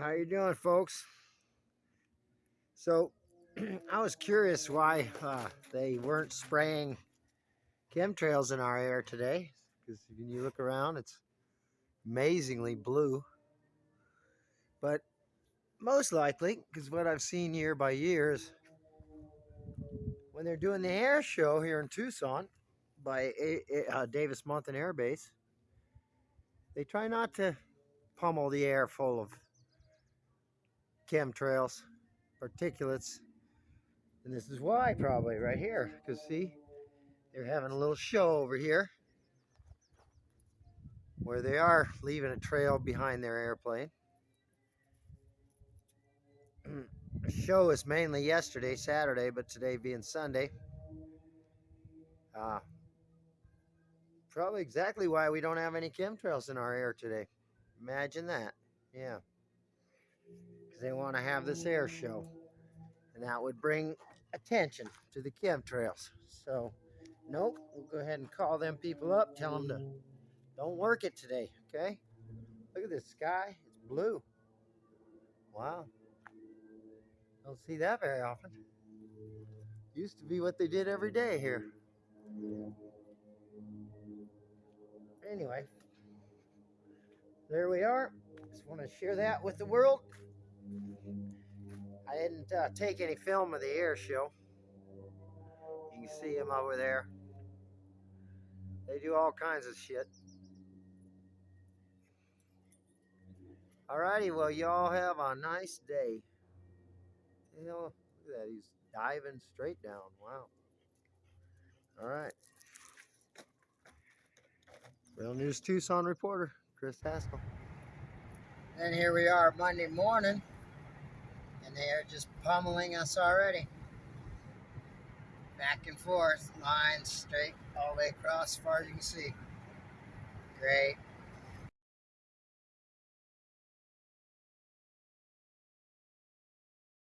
How you doing, folks? So, I was curious why uh, they weren't spraying chemtrails in our air today. Because when you look around, it's amazingly blue. But most likely, because what I've seen year by year is when they're doing the air show here in Tucson by uh, Davis Monthan Air Base, they try not to pummel the air full of chemtrails, particulates. And this is why probably right here. Because see, they're having a little show over here where they are leaving a trail behind their airplane. the show is mainly yesterday, Saturday, but today being Sunday. Uh, probably exactly why we don't have any chemtrails in our air today. Imagine that. Yeah. Because they want to have this air show. And that would bring attention to the chemtrails. So, nope. We'll go ahead and call them people up. Tell them to don't work it today. Okay? Look at this sky. It's blue. Wow. Don't see that very often. Used to be what they did every day here. Anyway, there we are. Just want to share that with the world. I didn't uh, take any film of the air show. You can see them over there. They do all kinds of shit. Alrighty, well, y'all have a nice day. Hell, look at that. He's diving straight down. Wow. All right. Real News Tucson reporter, Chris Haskell. And here we are Monday morning, and they are just pummeling us already. Back and forth, lines straight all the way across as far as you can see. Great.